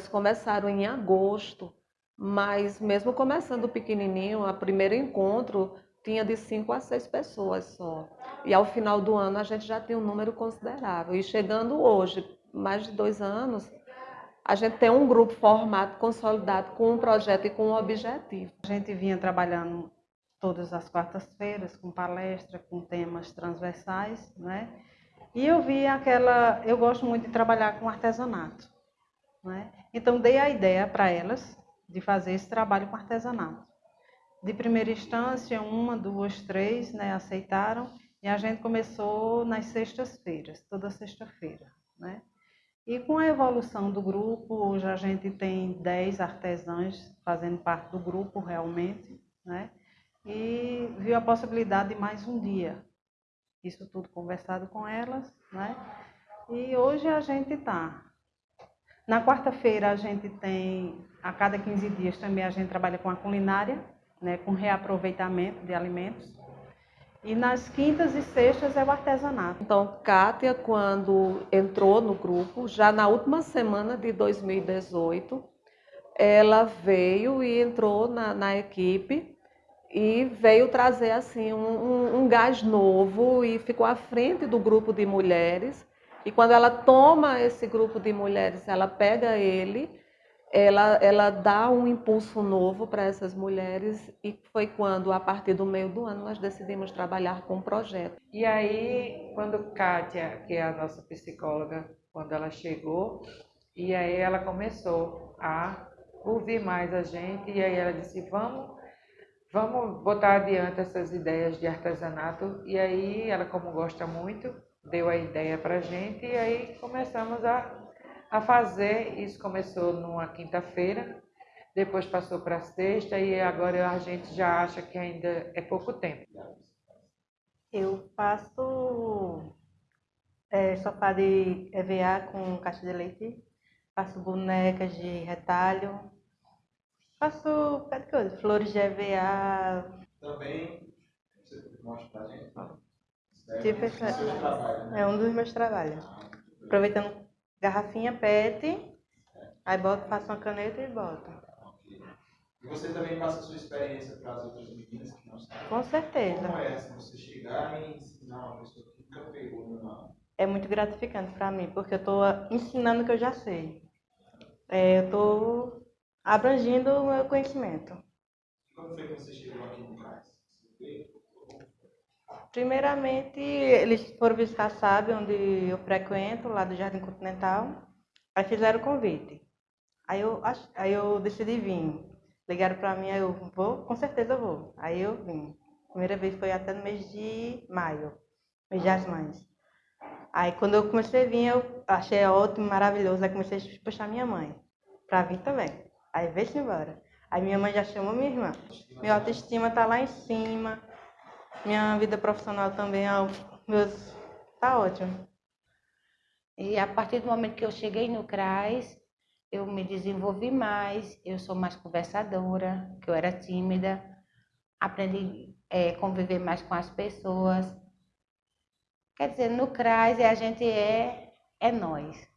elas começaram em agosto, mas mesmo começando pequenininho, o primeiro encontro tinha de cinco a seis pessoas só. E ao final do ano a gente já tem um número considerável. E chegando hoje, mais de dois anos, a gente tem um grupo formado, consolidado, com um projeto e com um objetivo. A gente vinha trabalhando todas as quartas-feiras com palestra, com temas transversais, né? E eu vi aquela, eu gosto muito de trabalhar com artesanato, né? Então dei a ideia para elas de fazer esse trabalho com artesanato. De primeira instância, uma, duas, três, né, aceitaram e a gente começou nas sextas-feiras, toda sexta-feira, né? E com a evolução do grupo, hoje a gente tem 10 artesãs fazendo parte do grupo realmente, né? E viu a possibilidade de mais um dia. Isso tudo conversado com elas, né? E hoje a gente está. Na quarta-feira a gente tem, a cada 15 dias também a gente trabalha com a culinária, né? Com reaproveitamento de alimentos. E nas quintas e sextas é o artesanato. Então, Kátia, quando entrou no grupo, já na última semana de 2018, ela veio e entrou na, na equipe e veio trazer assim um, um, um, gás novo e ficou à frente do grupo de mulheres. E quando ela toma esse grupo de mulheres, ela pega ele ela, ela dá um impulso novo para essas mulheres e foi quando, a partir do meio do ano, nós decidimos trabalhar com o um projeto. E aí, quando Kátia, que é a nossa psicóloga, quando ela chegou, e aí ela começou a ouvir mais a gente, e aí ela disse, vamos, vamos botar adiante essas ideias de artesanato, e aí ela, como gosta muito, deu a ideia para a gente, e aí começamos a a fazer. Isso começou numa quinta-feira, depois passou para sexta e agora a gente já acha que ainda é pouco tempo. Eu faço é, sofá de EVA com caixa de leite, faço bonecas de retalho, faço flores de EVA. Também, você mostra pra gente? Tipo, é, é um dos meus trabalhos. Aproveitando garrafinha PET, aí bota, passa uma caneta e bota. E você também passa a sua experiência para as outras meninas que não sabem? Com certeza. Como é assim, você chegar e ensinar uma pessoa que nunca pegou numa... É muito gratificante para mim, porque eu estou ensinando o que eu já sei. É, eu estou abrangindo o meu conhecimento. E como foi que você chegou aqui no CAIS? Primeiramente, eles foram visitar sabe onde eu frequento, lá do Jardim Continental. Aí fizeram o convite. Aí eu, aí eu decidi vir. Ligaram para mim, aí eu vou, com certeza eu vou. Aí eu vim. Primeira vez foi até no mês de maio, mês das mães. Aí quando eu comecei a vir, eu achei ótimo, maravilhoso. Aí comecei a puxar minha mãe para vir também. Aí veio-se embora. Aí minha mãe já chamou minha irmã. Minha autoestima tá lá em cima. Minha vida profissional também é meus tá ótimo. E a partir do momento que eu cheguei no CRAS, eu me desenvolvi mais, eu sou mais conversadora, que eu era tímida, aprendi a é, conviver mais com as pessoas. Quer dizer, no CRAS a gente é, é nós.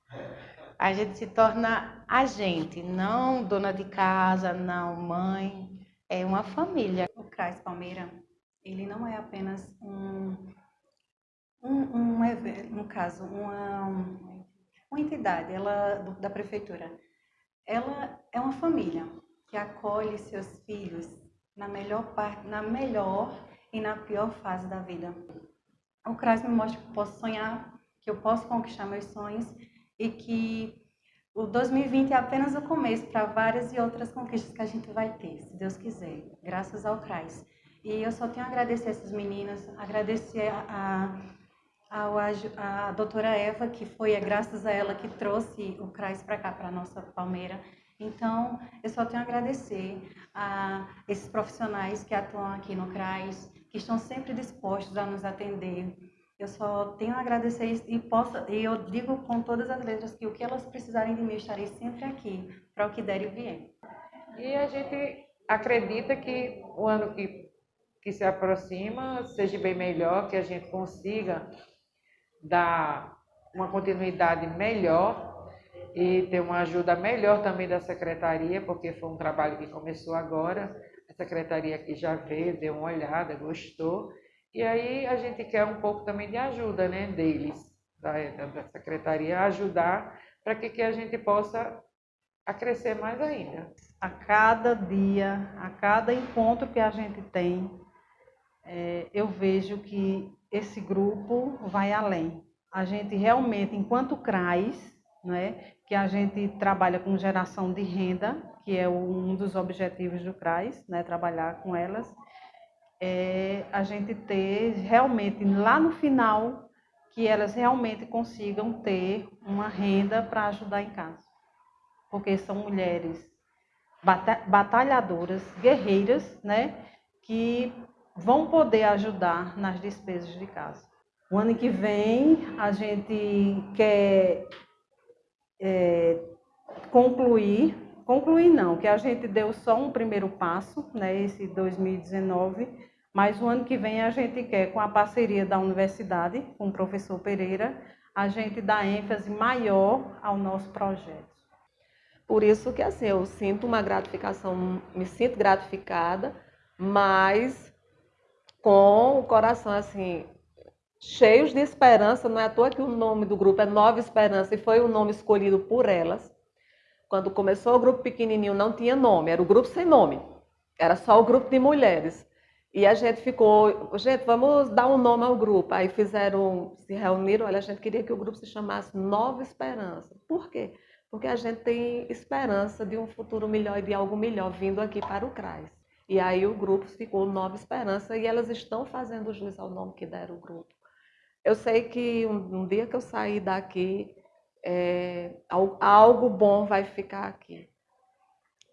A gente se torna a gente, não dona de casa, não mãe, é uma família. O CRAS Palmeira ele não é apenas um, um, um no caso, uma, uma entidade ela, da prefeitura. Ela é uma família que acolhe seus filhos na melhor parte, na melhor e na pior fase da vida. O CRAS me mostra que eu posso sonhar, que eu posso conquistar meus sonhos e que o 2020 é apenas o começo para várias e outras conquistas que a gente vai ter, se Deus quiser, graças ao CRAS. E eu só tenho a agradecer essas meninas, agradecer a, a, a, doutora Eva, que foi é graças a ela que trouxe o CRAS para cá, para a nossa Palmeira. Então, eu só tenho a agradecer a esses profissionais que atuam aqui no CRAS, que estão sempre dispostos a nos atender. Eu só tenho a agradecer e, posso, e eu digo com todas as letras que o que elas precisarem de mim, eu estarei sempre aqui para o que der e vier. E a gente acredita que o ano que que se aproxima seja bem melhor, que a gente consiga dar uma continuidade melhor e ter uma ajuda melhor também da secretaria, porque foi um trabalho que começou agora. A secretaria aqui já veio, deu uma olhada, gostou. E aí a gente quer um pouco também de ajuda né, deles, da, da secretaria, ajudar para que, que a gente possa a crescer mais ainda. A cada dia, a cada encontro que a gente tem, é, eu vejo que esse grupo vai além. A gente realmente, enquanto CRAS, né, que a gente trabalha com geração de renda, que é um dos objetivos do CRAS, né, trabalhar com elas, é a gente ter realmente lá no final que elas realmente consigam ter uma renda para ajudar em casa. Porque são mulheres batalhadoras, guerreiras, né, que vão poder ajudar nas despesas de casa. O ano que vem a gente quer é, concluir, concluir não, que a gente deu só um primeiro passo, né, esse 2019, mas o ano que vem a gente quer, com a parceria da universidade, com o professor Pereira, a gente dar ênfase maior ao nosso projeto. Por isso que assim, eu sinto uma gratificação, me sinto gratificada, mas com o coração assim cheios de esperança, não é à toa que o nome do grupo é Nova Esperança e foi o nome escolhido por elas. Quando começou o grupo pequenininho não tinha nome, era o grupo sem nome. Era só o grupo de mulheres. E a gente ficou, gente, vamos dar um nome ao grupo. Aí fizeram, se reuniram, olha, a gente queria que o grupo se chamasse Nova Esperança. Por quê? Porque a gente tem esperança de um futuro melhor e de algo melhor vindo aqui para o CRAS. E aí o grupo ficou Nova Esperança e elas estão fazendo jus ao nome que deram o grupo. Eu sei que um, um dia que eu sair daqui, é, algo bom vai ficar aqui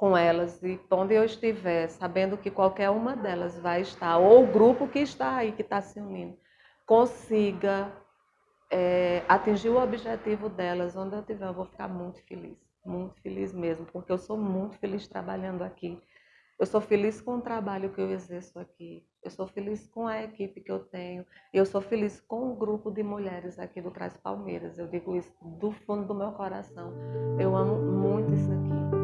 com elas. E onde eu estiver, sabendo que qualquer uma delas vai estar, ou o grupo que está aí, que está se unindo, consiga é, atingir o objetivo delas, onde eu estiver, eu vou ficar muito feliz. Muito feliz mesmo, porque eu sou muito feliz trabalhando aqui. Eu sou feliz com o trabalho que eu exerço aqui. Eu sou feliz com a equipe que eu tenho. Eu sou feliz com o grupo de mulheres aqui do Crais Palmeiras. Eu digo isso do fundo do meu coração. Eu amo muito isso aqui.